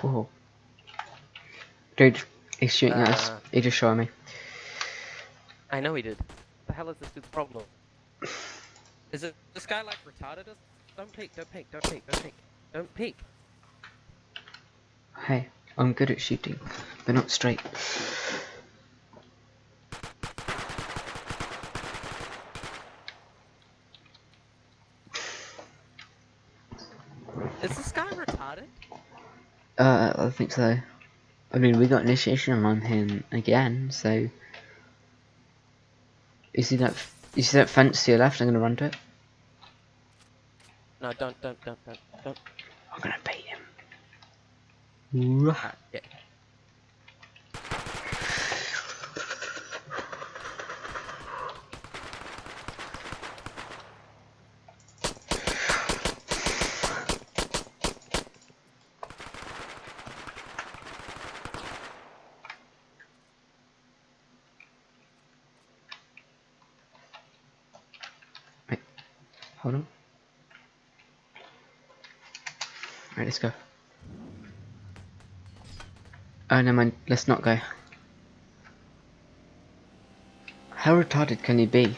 Whoa. Dude, he's shooting at us. Uh. He just shot me. I know he did. The hell is this dude's problem? Is it this guy like retarded? Us? Don't peek, don't peek, don't peek, don't peek, don't peek. Hey, I'm good at shooting, but not straight. Is this guy retarded? Uh, I think so. I mean, we got initiation on him again, so. You see that? You see that fence to your left? I'm gonna run to it. No, don't, don't, don't, don't, don't. I'm gonna bait him. Alright, yeah. Hold on. Right, let's go. Oh, never mind. Let's not go. How retarded can he be?